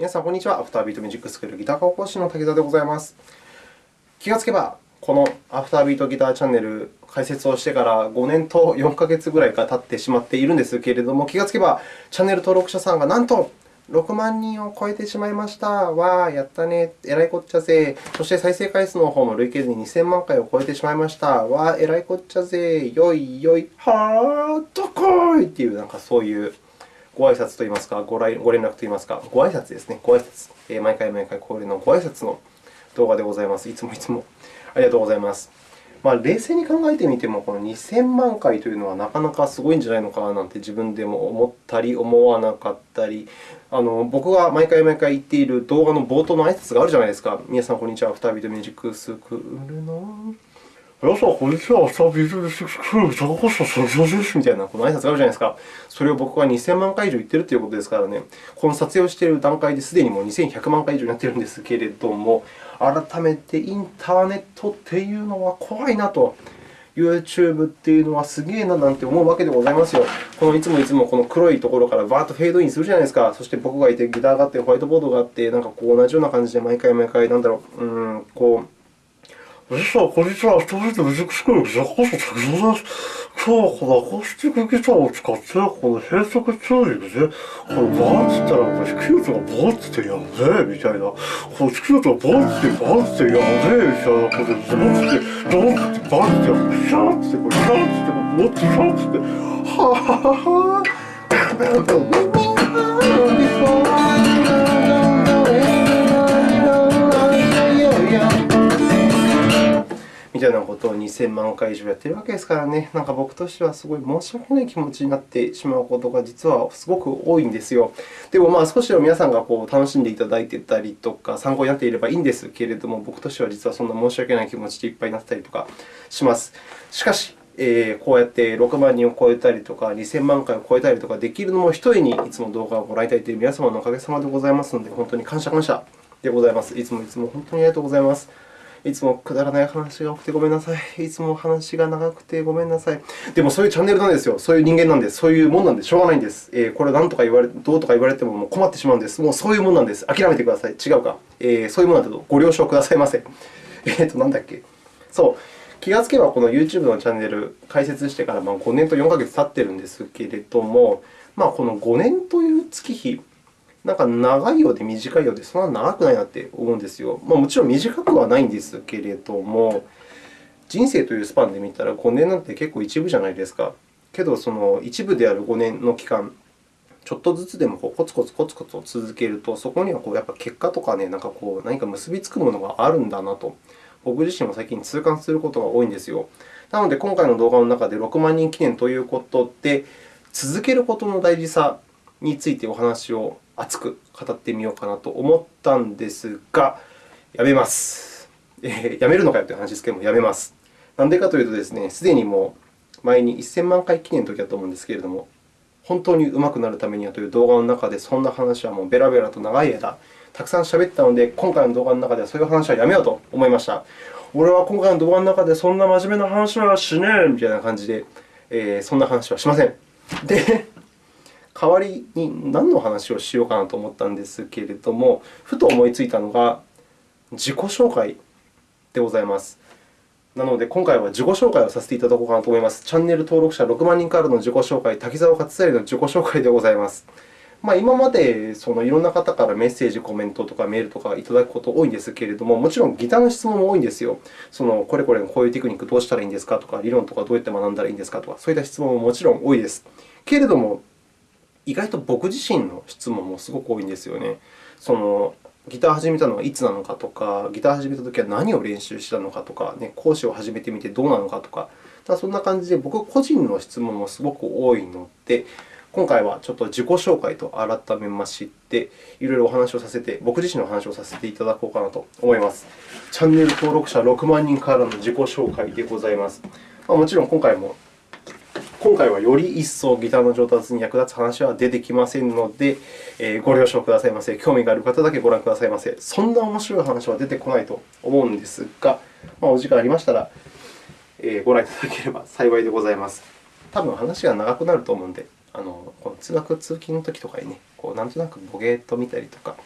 皆さん、こんにちは。アフタービートミュージックスクールギター科講師の竹澤でございます。気がつけば、このアフタービートギターチャンネル開設をしてから5年と4ヶ月ぐらいが経ってしまっているんですけれども、気がつけば、チャンネル登録者さんがなんと6万人を超えてしまいました。わー、やったね。えらいこっちゃぜ。そして再生回数の方も累計で2000万回を超えてしまいました。わー、えらいこっちゃぜ。よいよい、はー、どっこいっていう、なんかそういうご挨拶といいますか、ご連絡といいますか、ご挨拶ですね。ご挨拶。え毎回毎回恒例のご挨拶の動画でございます。いつもいつもありがとうございます。まあ、冷静に考えてみても、この2000万回というのはなかなかすごいんじゃないのかなんて自分でも思ったり、思わなかったり、あの僕が毎回毎回言っている動画の冒頭の挨拶があるじゃないですか。皆さん、こんにちは。アフタービートミュージックスクールの皆さん、こんにちは。朝ビートです。高橋さん、そです。みたいなこの挨拶があるじゃないですか。それを僕は2000万回以上言っているということですからね。この撮影をしている段階ですでにもう2100万回以上になっているんですけれども、改めてインターネットっていうのは怖いなと。YouTube っていうのはすげえななんて思うわけでございますよ。このいつもいつもこの黒いところからバーッとフェードインするじゃないですか。そして僕がいて、ギターがあって、ホワイトボードがあって、なんかこう同じような感じで毎回毎回、なんだろう、うん、こう、実はこんにちは。ストリートミュージックスクールザコス滝沢です。今日はこのアコースティックギターを使って、この閉塞チューニングで、このバーンって言ったら、弾き音がボーンってやべえみたいな、この弾き音がボーンってバーンってやべえみたいなことで、ドンって、ドンってバーンってやって、シャーって、これシャーって、もっとシャーって、はぁはぁはは。みたいなことを2000万回以上やっているわけですからね、なんか僕としてはすごい申し訳ない気持ちになってしまうことが実はすごく多いんですよ。でも、まあ、少しでも皆さんがこう楽しんでいただいていたりとか、参考になっていればいいんですけれども、僕としては実はそんな申し訳ない気持ちでいっぱいになったりとかします。しかし、えー、こうやって6万人を超えたりとか、2000万回を超えたりとかできるのも一重に、いつも動画をご覧いただいている皆様のおかげさまでございますので、本当に感謝感謝でございます。いつもいつも本当にありがとうございます。いつもくだらない話が多くてごめんなさい。いつも話が長くてごめんなさい。でもそういうチャンネルなんですよ。そういう人間なんです。そういうもんなんでしょうがないんです。えー、これ何とか言われ、どうとか言われてももう困ってしまうんです。もうそういうもんなんです。諦めてください。違うか。えー、そういうものだとご了承くださいませ。えっ、と、なんだっけ。そう。気がつけば、この YouTube のチャンネル開設してから5年と4ヶ月経っているんですけれども、まあ、この5年という月日、なんか長いようで短いようで、そんな長くないなって思うんですよ。まあ、もちろん短くはないんですけれども、人生というスパンで見たら5年なんて結構一部じゃないですか。けど、その一部である5年の期間、ちょっとずつでもこうコツコツコツコツを続けると、そこにはこうやっぱ結果とかね、なんかこう何か結びつくものがあるんだなと、僕自身も最近痛感することが多いんですよ。なので、今回の動画の中で6万人記念ということで、続けることの大事さについてお話を熱く語ってみようかなと思ったんですが、やめます。えー、やめるのかよという話ですけれども、やめます。なんでかというとですね、すでにもう前に1000万回記念の時だと思うんですけれども、本当に上手くなるためにはという動画の中で、そんな話はもうベラベラと長い間、たくさん喋ったので、今回の動画の中ではそういう話はやめようと思いました。俺は今回の動画の中でそんな真面目な話はしねえみたいな感じで、えー、そんな話はしません。で、代わりに何の話をしようかなと思ったんですけれども、ふと思いついたのが自己紹介でございます。なので、今回は自己紹介をさせていただこうかなと思います。チャンネル登録者6万人からの自己紹介、滝沢勝成の自己紹介でございます。まあ、今までそのいろんな方からメッセージ、コメントとかメールとかいただくこと多いんですけれども、もちろんギターの質問も多いんですよ。そのこれこれのこういうテクニックどうしたらいいんですかとか、理論とかどうやって学んだらいいんですかとか、そういった質問ももちろん多いです。けれども、意外と僕自身の質問もすごく多いんですよね。そのギターを始めたのはいつなのかとか、ギターを始めたときは何を練習したのかとか、ね、講師を始めてみてどうなのかとか、だそんな感じで僕個人の質問もすごく多いので、今回はちょっと自己紹介と改めまして、いろいろお話をさせて、僕自身のお話をさせていただこうかなと思います。チャンネル登録者6万人からの自己紹介でございます。まあ、もちろん今回も今回はより一層ギターの上達に役立つ話は出てきませんので、えご了承くださいませ。興味がある方だけご覧くださいませ。そんな面白い話は出てこないと思うんですが、まあ、お時間ありましたら、えご覧いただければ幸いでございます。多分話が長くなると思うので、あのこの通学・通勤の時とかにね、こうなんとなくボゲーっと見たりとか、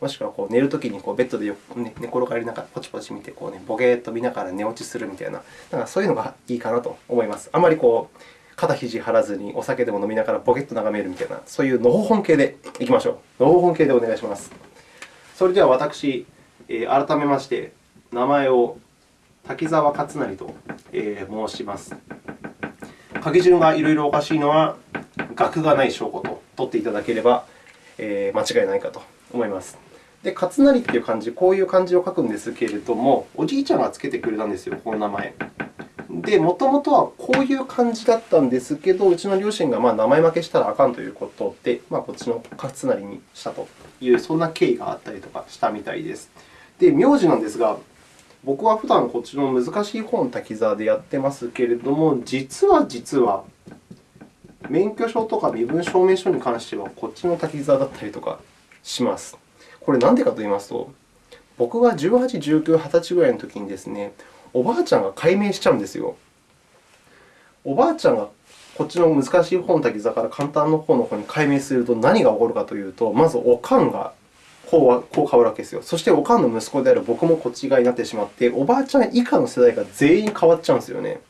もしくはこう寝るときにこうベッドで、ね、寝転がりながらポチポチ見てこう、ね、ボケーっと見ながら寝落ちするみたいな、なんかそういうのがいいかなと思います。あまりこう肩肘張らずにお酒でも飲みながらボケっと眺めるみたいな、そういうのほほん系でいきましょう。のほほん系でお願いします。それでは私、改めまして名前を滝沢勝成と、申します。書き順がいろいろおかしいのは、学がない証拠と取っていただければ、間違いないかと思います。で、勝成という漢字、こういう漢字を書くんですけれども、おじいちゃんがつけてくれたんですよ、この名前。で、もともとはこういう漢字だったんですけど、うちの両親がま名前負けしたらあかんということで、まあ、こっちの勝成にしたという、そんな経緯があったりとかしたみたいです。で、名字なんですが、僕は普段こっちの難しい本滝沢でやってますけれども、実は実は、免許証とか身分証明書に関しては、こっちの滝沢だったりとかします。これ、なんでかと言いますと、僕が18、19、20歳ぐらいのときにですね、おばあちゃんが改名しちゃうんですよ。おばあちゃんがこっちの難しい本滝沢から簡単の方の方に改名すると何が起こるかというと、まずおかんがこうこう変わるわけですよ。そして、おかんの息子である僕もこっち側になってしまって、おばあちゃん以下の世代が全員変わっちゃうんですよね。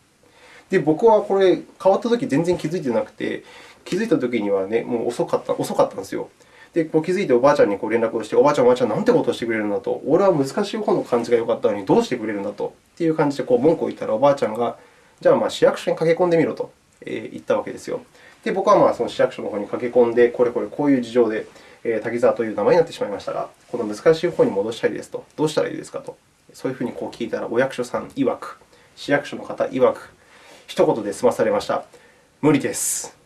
で、僕はこれ、変わったとき全然気づいてなくて、気づいたときには、ね、もう遅かった遅かったんですよ。で、こう気づいておばあちゃんにこう連絡をして、おばあちゃん、おばあちゃん、なんてことをしてくれるんだと。俺は難しい方の感じが良かったのに、どうしてくれるんだと。っていう感じでこう文句を言ったら、おばあちゃんが、じゃあまあ市役所に駆け込んでみろと言ったわけですよ。で、僕はまあその市役所の方に駆け込んで、これこれこういう事情で、滝沢という名前になってしまいましたが、この難しい方に戻したいですと、どうしたらいいですかと、そういうふうにこう聞いたら、お役所さん曰く、市役所の方曰く、一言で済まされました。無理です。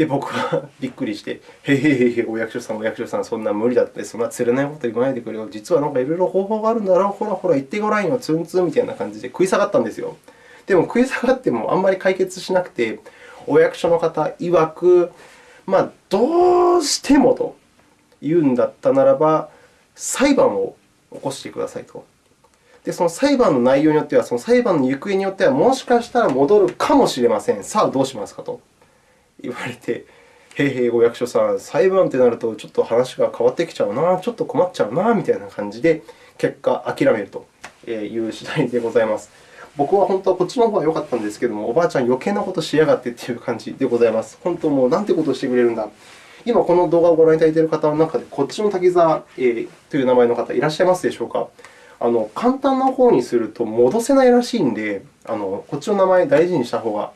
で、僕はびっくりして、へへへへ、お役所さん、お役所さん、そんな無理だって、そんな釣れないこと言わないでくれよ。実はなんかいろいろ方法があるんだろう。ほらほら、言ってごらんよ、ツンツンみたいな感じで食い下がったんですよ。でも、食い下がってもあんまり解決しなくて、お役所の方曰く、まあ、どうしてもと言うんだったならば、裁判を起こしてくださいと。で、その裁判の内容によっては、その裁判の行方によっては、もしかしたら戻るかもしれません。さあ、どうしますかと言われて、へいへい、お役所さん、裁判ってなると、ちょっと話が変わってきちゃうな、ちょっと困っちゃうな、みたいな感じで、結果、諦めるという次第でございます。僕は本当はこっちの方が良かったんですけども、おばあちゃん、余計なことしやがってという感じでございます。本当もう、なんてことをしてくれるんだ。今、この動画をご覧いただいている方の中で、こっちの滝沢、という名前の方、いらっしゃいますでしょうか。あの簡単な方にすると戻せないらしいので、あのこっちの名前を大事にした方が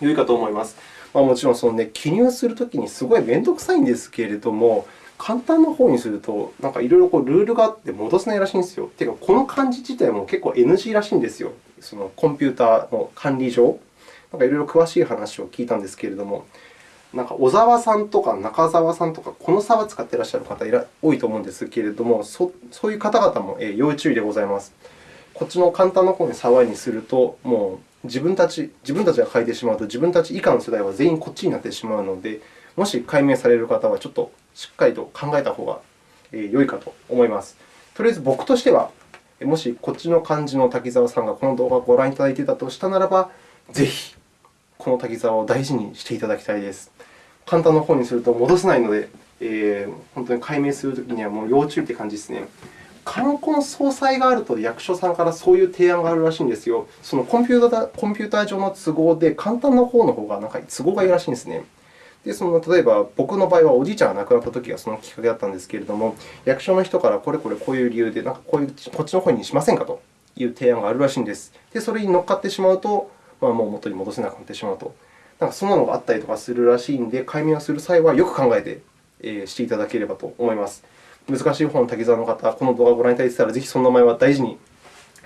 良いかと思います。まあ、もちろんその、ね、記入するときにすごい面倒くさいんですけれども、簡単な方にすると、なんかいろいろルールがあって戻せないらしいんですよ。というか、この漢字自体も結構 NG らしいんですよ。そのコンピューターの管理上。なんかいろいろ詳しい話を聞いたんですけれども、なんか小沢さんとか中澤さんとか、この差は使っていらっしゃる方多いと思うんですけれども、そそういう方々も要注意でございます。こっちの簡単な方に沢にすると、もう自分たち自分たちが書いてしまうと、自分たち以下の世代は全員こっちになってしまうので、もし解明される方は、ちょっとしっかりと考えた方が良いかと思います。とりあえず僕としては、もしこっちの漢字の滝沢さんがこの動画をご覧いただいていたとしたならば、ぜひこの滝沢を大事にしていただきたいです。簡単な方にすると戻せないので、えー、本当に解明するときにはもう要注意という感じですね。冠婚葬祭があると役所さんからそういう提案があるらしいんですよ。そのコンピューターコンピューター上の都合で、簡単な方の方がなんか都合がいいらしいんですね。でその例えば、僕の場合はおじいちゃんが亡くなったときがそのきっかけだったんですけれども、役所の人からこれこれこういう理由で、なんかこういうこっちの方にしませんかという提案があるらしいんです。で、それに乗っかってしまうと、まあ、もう元に戻せなくなってしまうと。なんかそんなのがあったりとかするらしいので、解明をする際はよく考えて、えしていただければと思います。難しい本の滝沢の方、この動画をご覧いただいていたら、ぜひその名前は大事に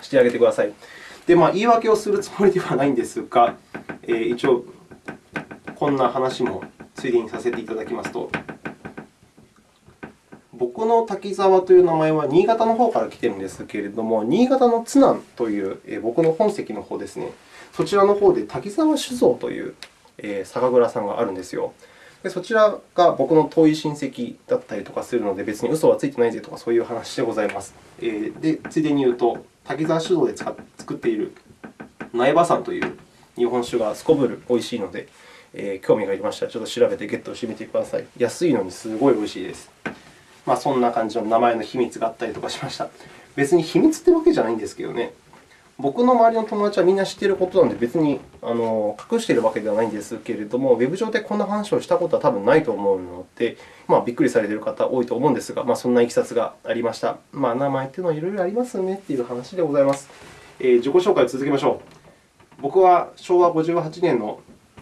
してあげてください。で、まあ、言い訳をするつもりではないんですが、えー、一応、こんな話もついでにさせていただきますと、僕の滝沢という名前は新潟の方から来ているんですけれども、新潟の津南という、えー、僕の本籍の方ですね、そちらの方で滝沢酒造というえ酒蔵さんがあるんですよ。でそちらが僕の遠い親戚だったりとかするので、別に嘘はついてないぜとかそういう話でございます。えでついでに言うと、滝沢酒造で作っている苗場山という日本酒がすこぶる美味しいので、えー、興味がありましたら、ちょっと調べてゲットしてみてください。安いのにすごい美味しいです。まあ、そんな感じの名前の秘密があったりとかしました。別に秘密ってわけじゃないんですけどね。僕の周りの友達はみんな知っていることなので、別にあの隠しているわけではないんですけれども、ウェブ上でこんな話をしたことは多分ないと思うので、まあ、びっくりされている方多いと思うんですが、まあ、そんないきさつがありました。まあ、名前というのはいろいろありますねという話でございます。えー、自己紹介を続けましょう。僕は昭和58年の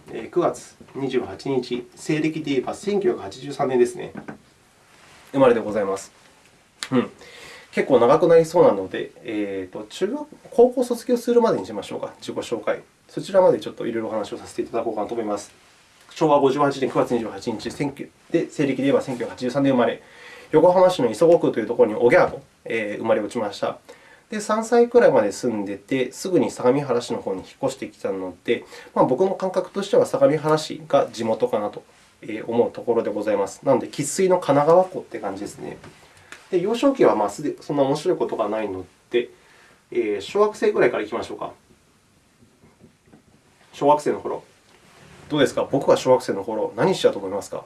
9月28日、西暦で言えば1983年ですね。生まれでございます。うん結構長くなりそうなので、えーと、中学高校卒業するまでにしましょうか、自己紹介。そちらまでちょっといろいろお話をさせていただこうかなと思います。昭和58年9月28日、で西暦で言えば1983年生まれ、横浜市の磯子区というところにおぎゃーと、えー、生まれ落ちました。で、3歳くらいまで住んでて、すぐに相模原市の方に引っ越してきたので、まあ、僕の感覚としては相模原市が地元かなと思うところでございます。なので、生粋の神奈川湖という感じですね。で幼少期はまあすでそんな面白いことがないので、えー、小学生ぐらいからいきましょうか。小学生の頃どうですか？僕は小学生の頃何しちゃうと思いますか？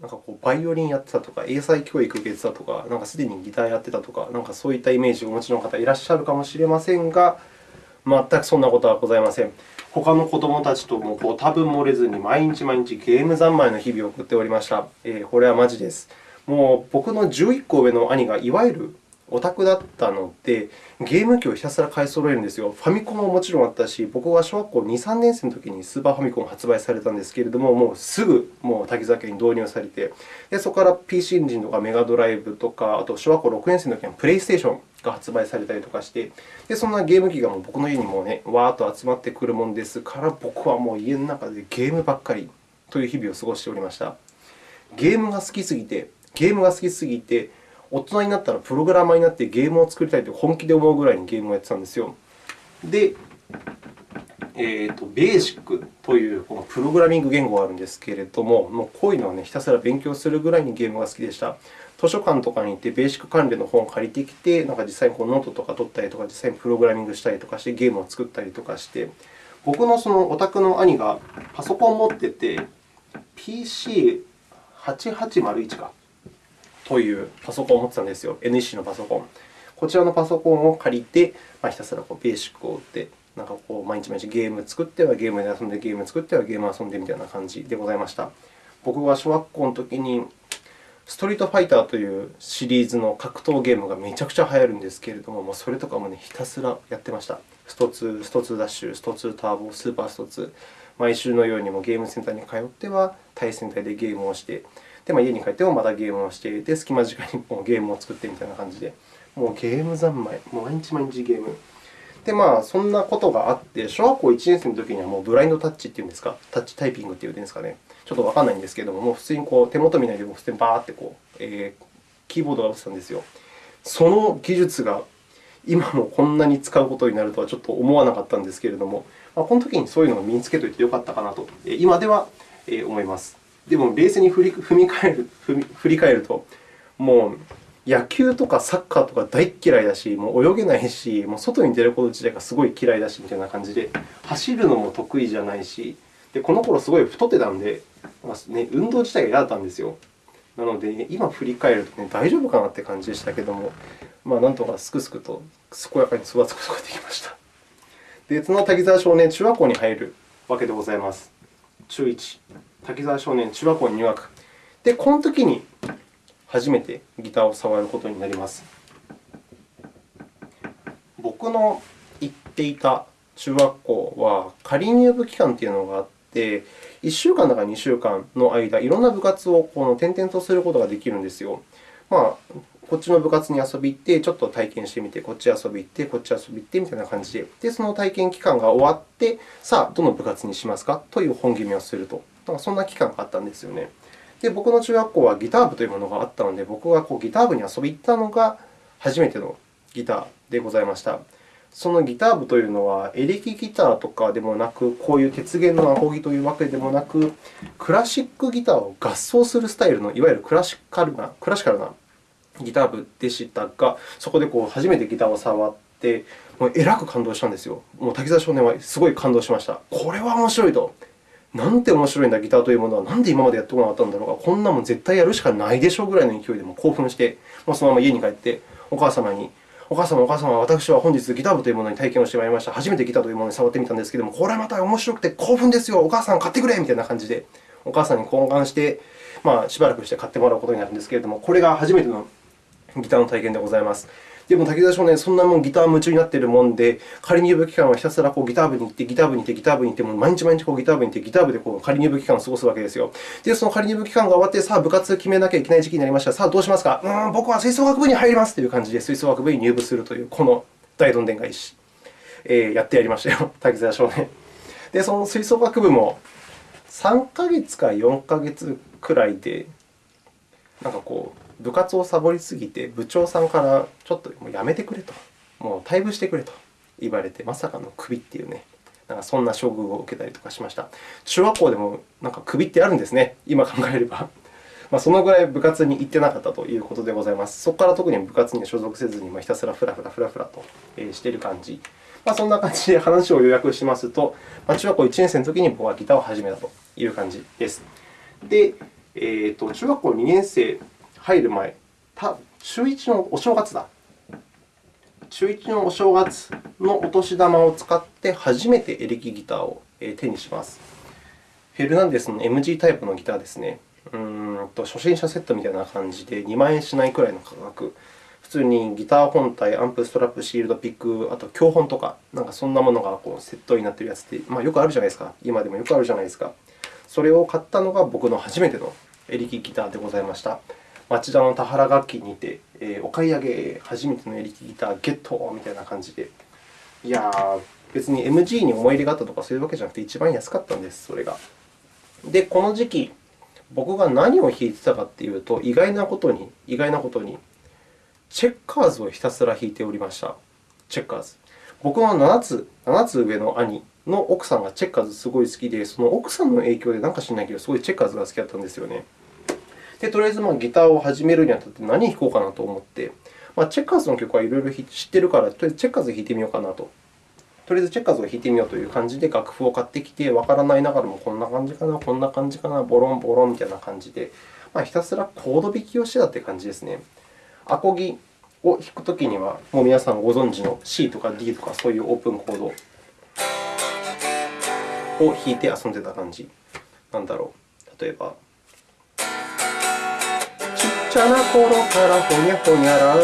なんかこうバイオリンやってたとか、英才教育受けてたとか、なんかすでにギターやってたとか、なんかそういったイメージをお持ちの方いらっしゃるかもしれませんが、全くそんなことはございません。他の子どもたちともこう多分漏れずに毎日毎日ゲーム三昧の日々を送っておりました。えー、これはマジです。もう僕の11個上の兄がいわゆるオタクだったので、ゲーム機をひたすら買い揃えるんですよ。ファミコンももちろんあったし、僕は小学校2、3年生の時にスーパーファミコンが発売されたんですけれども、もうすぐもう滝沢家に導入されて、でそこから PC エンジンとかメガドライブとか、あと小学校6年生の時にプレイステーションが発売されたりとかして、でそんなゲーム機がもう僕の家にもね、わーっと集まってくるもんですから、僕はもう家の中でゲームばっかりという日々を過ごしておりました。ゲームが好きすぎて、ゲームが好きすぎて、大人になったらプログラマーになってゲームを作りたいと本気で思うぐらいにゲームをやってたんですよ。で、えーと、ベーシックというこのプログラミング言語があるんですけれども、もうこういうのは、ね、ひたすら勉強するぐらいにゲームが好きでした。図書館とかに行って、 BASIC 関連の本を借りてきて、なんか実際にこうノートとか取ったりとか、実際にプログラミングしたりとかして、ゲームを作ったりとかして、僕のそのお宅の兄がパソコンを持ってて、PC8801 か。というパソコンを持ってたんですよ。NEC のパソコン。こちらのパソコンを借りて、まあ、ひたすらこう BASIC を打って、なんかこう毎日毎日ゲーム作ってはゲームで遊んで、ゲーム作ってはゲーム遊んでみたいな感じでございました。僕が小学校の時に、ストリートファイターというシリーズの格闘ゲームがめちゃくちゃ流行るんですけれども、もうそれとかも、ね、ひたすらやってました。スト2、スト2ダッシュ、スト2ターボ、スーパースト2。毎週のようにもゲームセンターに通っては対戦隊でゲームをして、で、まあ、家に帰ってもまたゲームをしてで、隙間時間にもうゲームを作ってみたいな感じで、もうゲーム三昧、もう毎日毎日ゲーム。で、まあ、そんなことがあって、小学校1年生の時にはもうブラインドタッチっていうんですか、タッチタイピングっていうんですかね、ちょっとわからないんですけれども、もう普通にこう手元見ないで、普通にバーってこう、えー、キーボードが打ってたんですよ。その技術が今もこんなに使うことになるとはちょっと思わなかったんですけれども、まあ、この時にそういうのを身につけておいてよかったかなと、今では思います。でも、冷静に振り踏み返る振り返ると、もう野球とかサッカーとか大嫌いだし、もう泳げないし、もう外に出ること自体がすごい嫌いだしみたいな感じで、走るのも得意じゃないし、でこの頃すごい太ってたんで、まあね、運動自体が嫌だったんですよ。なので、今振り返ると、ね、大丈夫かなって感じでしたけども、まあ、なんとかすくすくと健やかに育つことができました。で、その滝沢少年、中学校に入るわけでございます。中1。滝沢少年中学校に入学。で、この時に初めてギターを触ることになります。僕の行っていた中学校は仮入部期間というのがあって、1週間だか2週間の間、いろんな部活をこの転々とすることができるんですよ。まあ、こっちの部活に遊び行って、ちょっと体験してみて、こっち遊び行って、こっち遊び行ってみたいな感じで、でその体験期間が終わって、さあ、どの部活にしますか？という本決めをすると。なんかそんな期間があったんですよね。で、僕の中学校はギター部というものがあったので、僕がこうギター部に遊びに行ったのが初めてのギターでございました。そのギター部というのは、エレキギターとかでもなく、こういう鉄弦のアコギというわけでもなく、クラシックギターを合奏するスタイルの、いわゆるクラシカルなクラシカルなギター部でしたが、そこでこう初めてギターを触って、もうえらく感動したんですよ。もう滝沢少年はすごい感動しました。これは面白いと。なんて面白いんだ、ギターというものは。なんで今までやってこなかったんだろうか。こんなもん絶対やるしかないでしょうぐらいの勢いでも興奮して、もうそのまま家に帰って、お母様に、お母様、お母様、私は本日ギター部というものに体験をしてまいりました。初めてギターというものに触ってみたんですけれども、これはまた面白くて興奮ですよ。お母さん買ってくれみたいな感じで、お母さんに懇願して、まあ、しばらくして買ってもらうことになるんですけれども、これが初めてのギターの体験でございます。でも、滝沢少年、そんなもんギター夢中になっているもんで、仮入部期間はひたすらこうギター部に行って、ギター部に行って、ギター部に行って、もう毎日毎日こうギター部に行って、ギター部でこう仮入部期間を過ごすわけですよ。で、その仮入部期間が終わって、さあ、部活決めなきゃいけない時期になりました。さあ、どうしますか？うん、僕は吹奏楽部に入りますという感じで、吹奏楽部に入部するという、この大どんでん返し、えー、やってやりましたよ、滝沢少年。で、その吹奏楽部も3ヶ月か4ヶ月くらいで、なんかこう、部活をサボりすぎて、部長さんからちょっともうやめてくれと、もう退部してくれと言われて、まさかのクビっていうね、なんかそんな処遇を受けたりとかしました。中学校でもなんかクビってあるんですね、今考えれば。まあ、そのぐらい部活に行ってなかったということでございます。そこから特に部活には所属せずに、ひたすらふらふらふらふらとしている感じ。まあ、そんな感じで話を要約しますと、まあ、中学校1年生の時に僕はギターを始めたという感じです。で、えーと、中学校2年生入る前、た中1のお正月だ。中1のお正月のお年玉を使って初めてエレキギターを手にします。フェルナンデスの MG タイプのギターですね。うんと初心者セットみたいな感じで2万円しないくらいの価格。普通にギター本体、アンプ、ストラップ、シールド、ピック、あと教本とか、なんかそんなものがこうセットになっているやつって、まあ、よくあるじゃないですか。今でもよくあるじゃないですか。それを買ったのが僕の初めてのエレキギターでございました。町田の田原楽器にて、えー、お買い上げ、初めてのエレキギターゲットみたいな感じで。いやー、別に MG に思い入れがあったとかそういうわけじゃなくて、一番安かったんです、それが。で、この時期、僕が何を弾いてたかというと、意外なことに、意外なことに、チェッカーズをひたすら弾いておりました。チェッカーズ。僕の7つ ,7 つ上の兄の奥さんがチェッカーズすごい好きで、その奥さんの影響でなんか知らないけど、すごいチェッカーズが好きだったんですよね。で、とりあえずまあギターを始めるにあたって何弾こうかなと思って、まあ、チェッカーズの曲はいろいろ知ってるから、とりあえずチェッカーズ弾いてみようかなと。とりあえずチェッカーズを弾いてみようという感じで楽譜を買ってきて、わからないながらもこんな感じかな、こんな感じかな、ボロンボロンみたいな感じで、まあ、ひたすらコード弾きをしてたという感じですね。アコギを弾くときには、もう皆さんご存知の C とか D とかそういうオープンコードを弾いて遊んでた感じ。なんだろう。例えば。ちゃな頃からほにゃほにゃら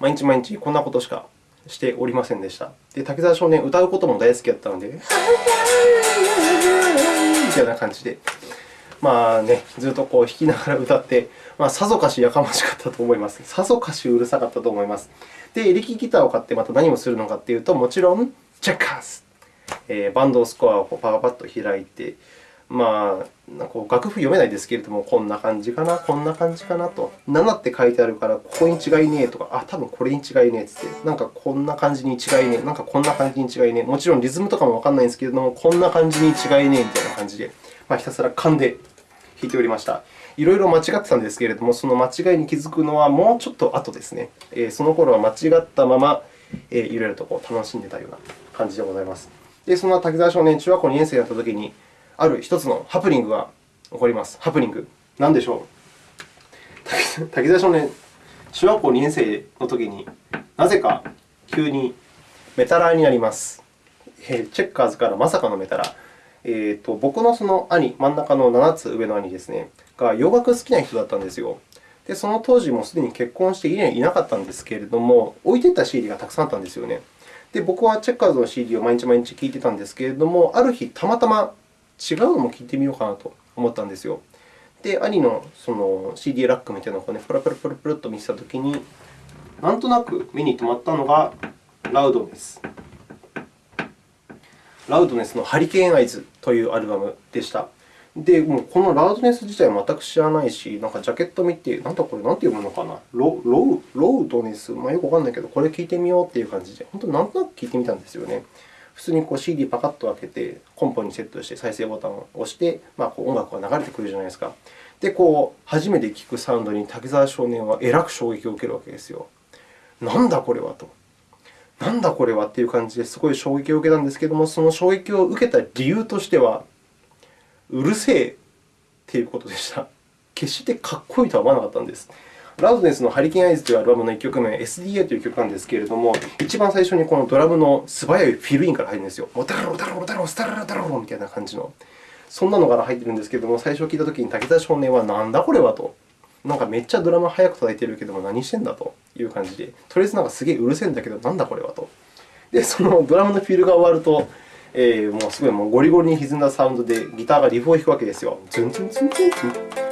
毎日毎日こんなことしかしておりませんでした。で、滝沢少年、歌うことも大好きだったので、みたいな感じで、まあね、ずっとこう弾きながら歌って、まあ、さぞかしやかましかったと思います。さぞかしうるさかったと思います。で、エレキギターを買ってまた何をするのかというと、もちろん、チェッカーズ、えー、バンドスコアをパパパッと開いて、まあ、なんか楽譜読めないですけれども、こんな感じかな、こんな感じかなと。7って書いてあるから、ここに違いねえとか、あ、多分これに違いねえってって、なんかこんな感じに違いねえ、なんかこんな感じに違いねえ。もちろんリズムとかもわからないんですけれども、こんな感じに違いねえみたいな感じで、まあ、ひたすら勘で弾いておりました。いろいろ間違ってたんですけれども、その間違いに気づくのはもうちょっと後ですね。えその頃は間違ったまま、えいろいろとこう楽しんでたような感じでございます。で、そんな滝沢少年、中学校2年生になったときに、ある一つのハプニングが起こります。ハプニング。何でしょう？滝沢少年、中学校2年生の時に、なぜか急にメタラーになります。チェッカーズからまさかのメタラー。えーと、僕のその兄、真ん中の7つ上の兄ですね、が洋楽好きな人だったんですよ。で、その当時もすでに結婚して家にいなかったんですけれども、置いていた CD がたくさんあったんですよね。で、僕はチェッカーズの CD を毎日毎日聴いてたんですけれども、ある日、たまたま違うのも聞いてみようかなと思ったんですよ。で、兄のその CD ラックみたいなのをね、プラプラプラプラと見せたときに、なんとなく目に留まったのがラウドネス。ラウドネスのハリケーンアイズというアルバムでした。で、もうこのラウドネス自体は全く知らないし、なんかジャケット見て、なんだこれ、なんて読むのかな、ロロロウドネス、まあ、よくわかんないけど、これ聞いてみようという感じで、本当なんとなく聞いてみたんですよね。普通にこう CD パカッと開けて、コンポにセットして再生ボタンを押して、まあ、こう音楽が流れてくるじゃないですか。で、こう初めて聴くサウンドに滝沢少年はえらく衝撃を受けるわけですよ。なんだこれはと。なんだこれはっていう感じですごい衝撃を受けたんですけれども、その衝撃を受けた理由としては、うるせえっていうことでした。決してかっこいいとは思わなかったんです。ラウドネスのハリケーンアイズというアルバムの1曲目、SDA という曲なんですけれども、一番最初にこのドラムの素早いフィルインから入るんですよ。モタロモタロモタロスタララタロみたいな感じの。そんなのから入っているんですけれども、最初聞いたときに竹田少年はなんだこれはと。なんかめっちゃドラム速く叩いてるけども何してんだという感じで、とりあえずなんかすげえうるせえんだけど、なんだこれはと。で、そのドラムのフィルが終わると、えー、もうすごいもうゴリゴリに歪んだサウンドでギターがリフを弾くわけですよ。ズンズンズンズンズン。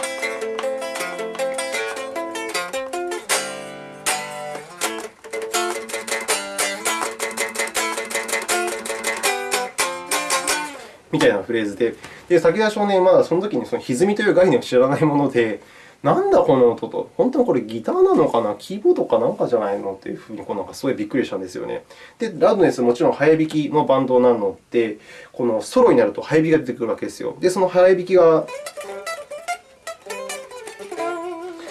みたいなフレーズで、で武田少年はまだその時にその歪みという概念を知らないもので、なんだこの音と、本当にこれギターなのかな、キーボードかなんかじゃないの？っていうふうにこうなんかすごいびっくりしたんですよね。で、ラドネス、もちろん早弾きのバンドなので、このソロになると早弾きが出てくるわけですよ。で、その早弾きが、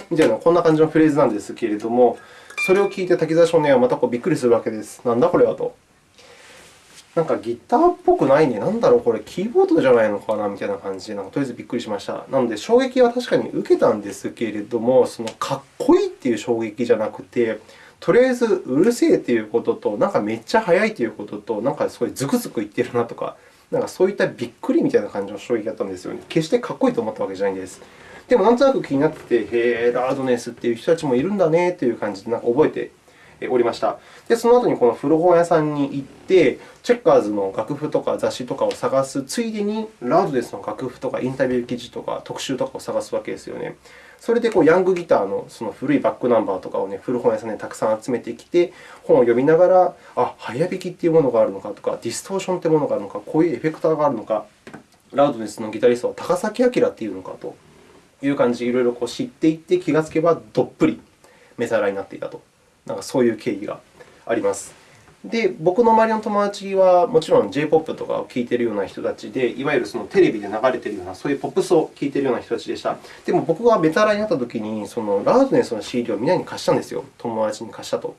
みたいな、こんな感じのフレーズなんですけれども、それを聞いて滝沢少年はまたこうびっくりするわけです。なんだこれはと。なんかギターっぽくないね。なんだろう、これ、キーボードじゃないのかなみたいな感じで、なんかとりあえずびっくりしました。なので、衝撃は確かに受けたんですけれども、そのかっこいいっていう衝撃じゃなくて、とりあえずうるせえということと、なんかめっちゃ速いということと、なんかすごいズクズクいってるなとか、なんかそういったびっくりみたいな感じの衝撃だったんですよね。決してかっこいいと思ったわけじゃないんです。でも、なんとなく気になってて、へえ、ラードネスっていう人たちもいるんだねという感じでなんか覚えておりました。で、その後にこの古本屋さんに行って、チェッカーズの楽譜とか雑誌とかを探すついでに、ラウドデスの楽譜とかインタビュー記事とか特集とかを探すわけですよね。それでこうヤングギターのその古いバックナンバーとかを、ね、古本屋さんでたくさん集めてきて、本を読みながら、あ、早弾きっていうものがあるのかとか、ディストーションというものがあるのか、こういうエフェクターがあるのか、ラウドネスのギタリストは高崎明っていうのかという感じで、いろいろこう知っていって、気がつけばどっぷりメタラになっていたと。なんかそういう経緯があります。で、僕の周りの友達はもちろん J-POP とかを聴いているような人たちで、いわゆるそのテレビで流れているような、そういうポップスを聴いているような人たちでした。でも僕がベタラになったときに、そのラードネスの CD をみんなに貸したんですよ。友達に貸したと。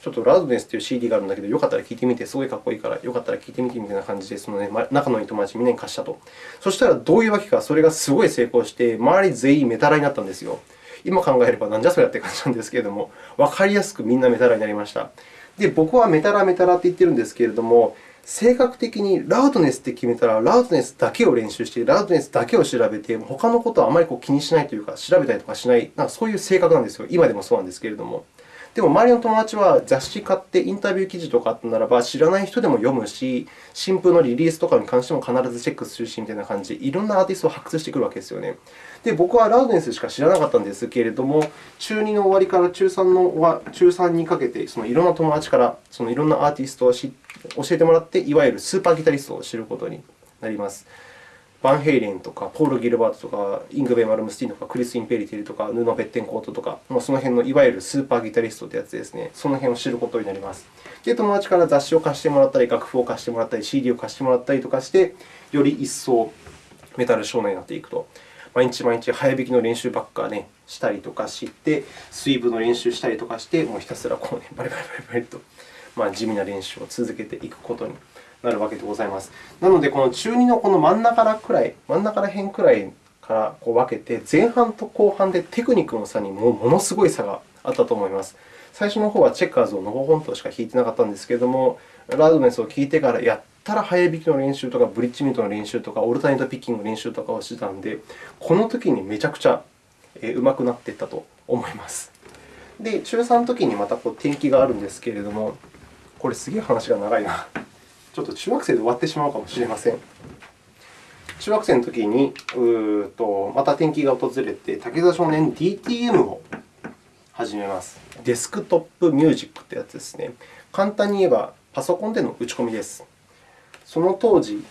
ちょっとラードネスという CD があるんだけど、よかったら聴いてみて、すごいかっこいいから、よかったら聴いてみてみたいな感じで、そのね、仲のいい友達みんなに貸したと。そしたらどういうわけか、それがすごい成功して、周り全員メタラになったんですよ。今考えればなんじゃそりゃって感じなんですけれども、分かりやすくみんなメタラになりました。で、僕はメタラメタラって言ってるんですけれども、性格的にラウドネスって決めたら、ラウドネスだけを練習して、ラウドネスだけを調べて、他のことはあまり気にしないというか、調べたりとかしない、なんかそういう性格なんですよ。今でもそうなんですけれども。でも、周りの友達は雑誌買ってインタビュー記事とかあったならば、知らない人でも読むし、新風のリリースとかに関しても必ずチェックするし、みたいな感じで、いろんなアーティストを発掘してくるわけですよね。で、僕はラウドネスしか知らなかったんですけれども、中2の終わりから中3の中3にかけて、そのいろんな友達からそのいろんなアーティストを教えてもらって、いわゆるスーパーギタリストを知ることになります。バンヘイレンとか、ポール・ギルバートとか、イングベイ・マルムスティンとか、クリス・インペリティルとか、ヌノ・ベッテンコートとか、その辺のいわゆるスーパーギタリストというやつですね。その辺を知ることになります。で、友達から雑誌を貸してもらったり、楽譜を貸してもらったり、CD を貸してもらったりとかして、より一層メタル少年になっていくと。毎日毎日早弾きの練習ばっか、ね、したりとかして、スイーブの練習したりとかして、もうひたすらこう、ね、バリバリバリバリと、まあ、地味な練習を続けていくことになるわけでございます。なので、この中2のこの真ん中らくらい、真ん中ら辺くらいからこう分けて、前半と後半でテクニックの差にもものすごい差があったと思います。最初の方はチェッカーズをのほほんとしか弾いてなかったんですけれども、ラドネスを聴いてからやったら早弾きの練習とか、ブリッジミートの練習とか、オルタネートピッキングの練習とかをしてたので、この時にめちゃくちゃうまくなっていったと思います。で、中3の時にまたこう転機があるんですけれども、これすげえ話が長いな。ちょっと中学生で終わってしまうかもしれません。中学生の時にうとまた転機が訪れて、武田少年 DTM を始めます。デスクトップミュージックというやつですね。簡単に言えば、パソコンでの打ち込みです。その当時、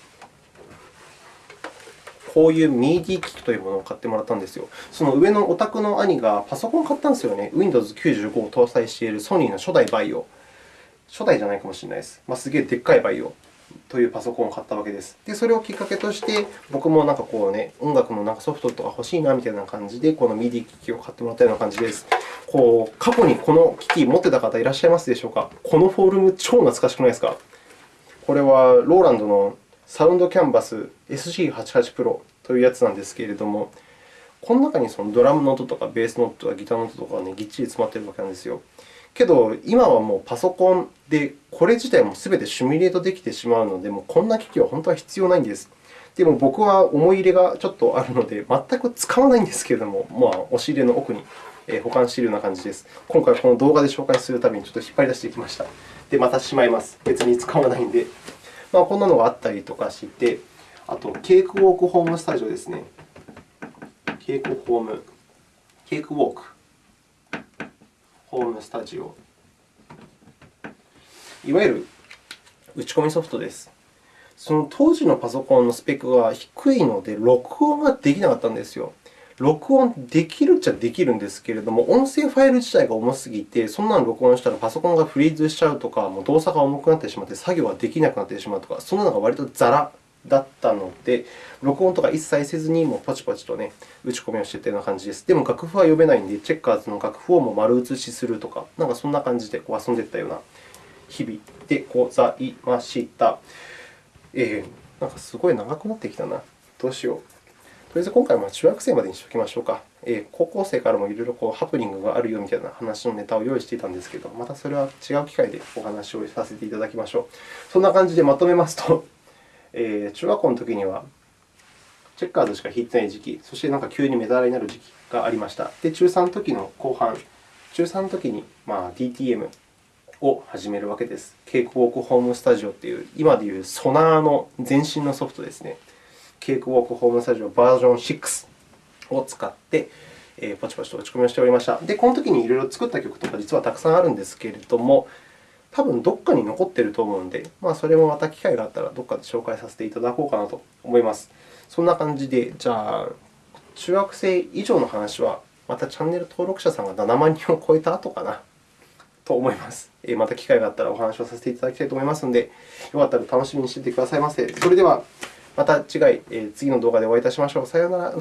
こういう MIDI 機器というものを買ってもらったんですよ。その上のお宅の兄がパソコンを買ったんですよね。Windows 95を搭載しているソニーの初代バイオ。初代じゃないかもしれないです。まあ、すげえでっかいバイオ。というパソコンを買ったわけです。で、それをきっかけとして、僕もなんかこう、ね、音楽のなんかソフトとか欲しいなみたいな感じで、この MIDI 機器を買ってもらったような感じです。こう過去にこの機器持ってた方いらっしゃいますでしょうか？このフォルム、超懐かしくないですか？これはローランドのサウンドキャンバス SG88 Pro というやつなんですけれども、この中にそのドラムの音とかベースの音とかギターの音とかが、ね、ぎっちり詰まっているわけなんですよ。けど、今はもうパソコンで、これ自体もすべてシミュレートできてしまうので、もうこんな機器は本当は必要ないんです。でも僕は思い入れがちょっとあるので、全く使わないんですけれども、まあ、押し入れの奥に保管しているような感じです。今回、この動画で紹介するためにちょっと引っ張り出してきました。で、またしまいます。別に使わないんで。まあ、こんなのがあったりとかして、あと、ケークウォークホームスタジオですね。ケークホーム、ケークウォークホームスタジオ。いわゆる打ち込みソフトです。その当時のパソコンのスペックが低いので、録音ができなかったんですよ。録音できるっちゃできるんですけれども、音声ファイル自体が重すぎて、そんなの録音したらパソコンがフリーズしちゃうとか、もう動作が重くなってしまって作業ができなくなってしまうとか、そんなのが割とザラだったので、録音とか一切せずに、もうポチポチと、ね、打ち込みをしていたような感じです。でも楽譜は読めないので、チェッカーズの楽譜をも丸写しするとか、なんかそんな感じでこう遊んでいったような日々でございました。えー、なんかすごい長くなってきたな。どうしよう。とりあえず今回は中学生までにしておきましょうか。えー、高校生からもいろいろこうハプニングがあるよみたいな話のネタを用意していたんですけど、またそれは違う機会でお話をさせていただきましょう。そんな感じでまとめますと、えー、中学校の時にはチェッカーズしか弾いてない時期、そしてなんか急にメダルになる時期がありました。で、中3の時の後半、中3の時にまあ DTM を始めるわけです。ケークウォークホームスタジオという、今でいうソナーの前身のソフトですね。ケークウォークホームスタジオバージョン6を使って、えー、ポチポチと打ち込みをしておりました。で、この時にいろいろ作った曲とか実はたくさんあるんですけれども、多分どこかに残っていると思うので、まあ、それもまた機会があったらどこかで紹介させていただこうかなと思います。そんな感じで、じゃあ、中学生以上の話は、またチャンネル登録者さんが7万人を超えた後かなと思います。また機会があったらお話をさせていただきたいと思いますので、よかったら楽しみにしていてくださいませ。それでは、また次回、次の動画でお会いいたしましょう。さようなら。